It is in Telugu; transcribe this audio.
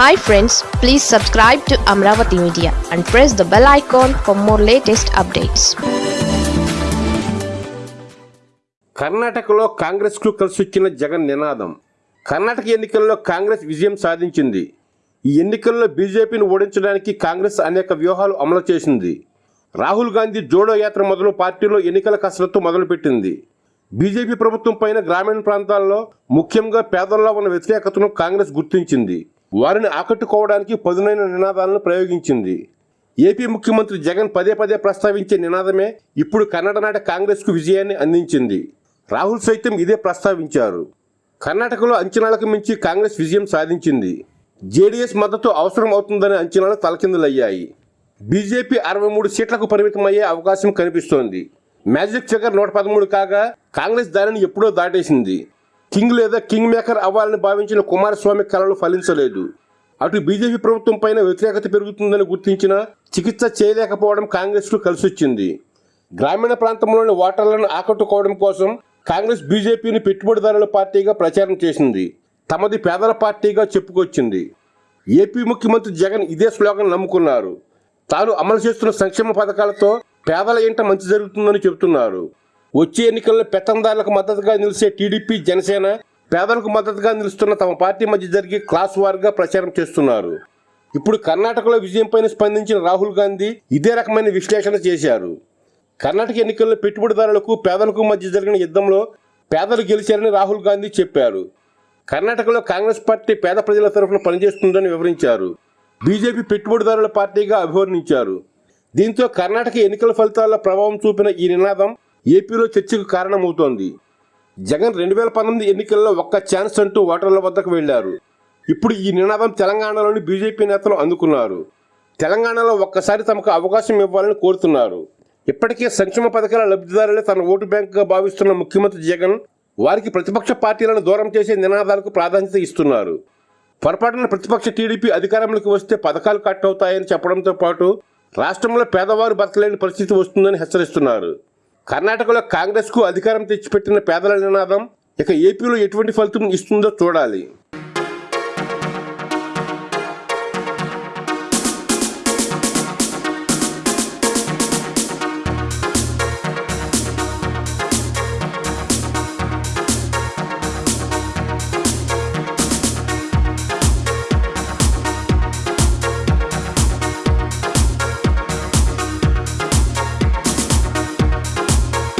Hi friends please subscribe to Amaravati media and press the bell icon for more latest updates కర్ణాటకలో కాంగ్రెస్కు కలిసొచ్చిన జగన్ నినాదం. కర్ణాటక ఎన్నికల్లో కాంగ్రెస్ విజయం సాధించింది. ఈ ఎన్నికల్లో బీజేపీని ఓడించడానికి కాంగ్రెస్ అనేక వ్యూహాలు అమలు చేసింది. రాహుల్ గాంధీ జోడో యాత్ర మొదలు పార్టీలో ఎన్నికల కసరత్తు మొదలుపెట్టింది. బీజేపీ ప్రభుత్వం పైన గ్రామీణ ప్రాంతాల్లో ముఖ్యంగా పేదల్లో ఉన్న వ్యతిరేకతను కాంగ్రెస్ గుర్తించింది. వారిని ఆకట్టుకోవడానికి పదునైన నినాదాలను ప్రయోగించింది. ఏపీ ముఖ్యమంత్రి జగన్ పదే పదే ప్రస్తావించే నినాదమే ఇప్పుడు కర్ణాటక కాంగ్రెస్కు విజయాన్ని అందించింది. రాహుల్ సైతం ఇదే ప్రస్తావించారు. కర్ణాటకలో అంచనాలకు మించి కాంగ్రెస్ విజయం సాధించింది. జేడీఎస్ మద్దతు అవసరం అవుతుందనే అంచనాలు తలకిందులయ్యాయి. బీజేపీ అరవై మూడు సీట్లకు పరిమితమయ్యే అవకాశం కనిపిస్తోంది. మ్యాజిక్ ఫిగర్ నూట పదమూడు కాగా కాంగ్రెస్ దానిని ఎప్పుడో దాటేసింది. కింగ్ లేదా కింగ్ మేకర్ అవ్వాలని భావించిన కుమారస్వామి కళలు ఫలించలేదు. అటు బీజేపీ ప్రభుత్వం పైన వ్యతిరేకత పెరుగుతుందని గుర్తించిన చికిత్స చేయలేకపోవడం కాంగ్రెస్కు కలిసొచ్చింది. గ్రామీణ ప్రాంతంలోని ఓటర్లను ఆకట్టుకోవడం కోసం కాంగ్రెస్ బీజేపీని పెట్టుబడిదారుల పార్టీగా ప్రచారం చేసింది. తమది పేదల పార్టీగా చెప్పుకొచ్చింది. ఏపీ ముఖ్యమంత్రి జగన్ ఇదే స్లోగన్ నమ్ముకున్నారు. తాను అమలు చేస్తున్న సంక్షేమ పథకాలతో పేదల ఇంట మంచి జరుగుతుందని చెబుతున్నారు. వచ్చే ఎన్నికల్లో పెత్తందారులకు మద్దతుగా నిలిచే టీడీపీ జనసేన పేదలకు మద్దతుగా నిలుస్తున్న తమ పార్టీ మధ్య జరిగే క్లాస్ వార్గా ప్రచారం చేస్తున్నారు. ఇప్పుడు కర్ణాటకలో విజయంపైన స్పందించిన రాహుల్ గాంధీ ఇదే రకమైన విశ్లేషణ చేశారు. కర్ణాటక ఎన్నికల్లో పెట్టుబడిదారులకు పేదలకు మధ్య జరిగిన యుద్ధంలో పేదలు గెలిచారని రాహుల్ గాంధీ చెప్పారు. కర్ణాటకలో కాంగ్రెస్ పార్టీ పేద ప్రజల తరఫున పనిచేస్తుందని వివరించారు. బీజేపీ పెట్టుబడిదారుల పార్టీగా అభివర్ణించారు. దీంతో కర్ణాటక ఎన్నికల ఫలితాల్లో ప్రభావం చూపిన ఈ నినాదం ఏపీలో చర్చకు కారణమవుతోంది. జగన్ రెండు వేల పంతొమ్మిది ఎన్నికల్లో ఒక్క ఛాన్స్ అంటూ ఓటర్ల వద్దకు వెళ్ళారు. ఇప్పుడు ఈ నినాదం తెలంగాణలోని బీజేపీ నేతలు అందుకున్నారు. తెలంగాణలో ఒక్కసారి తమకు అవకాశం ఇవ్వాలని కోరుతున్నారు. ఇప్పటికే సంక్షేమ పథకాల లబ్ధిదారులే తన ఓటు బ్యాంకుగా భావిస్తున్న ముఖ్యమంత్రి జగన్ వారికి ప్రతిపక్ష పార్టీలను దూరం చేసే నినాదాలకు ప్రాధాన్యత ఇస్తున్నారు. పొరపాటున ప్రతిపక్ష టీడీపీ అధికారంలోకి వస్తే పథకాలు కట్ అవుతాయని చెప్పడంతో పాటు రాష్ట్రంలో పేదవారు బతకలేని పరిస్థితి వస్తుందని హెచ్చరిస్తున్నారు. కర్ణాటకలో కాంగ్రెస్కు అధికారం తెచ్చిపెట్టిన పేదల నినాదం ఇక ఏపీలో ఎటువంటి ఫలితం ఇస్తుందో చూడాలి.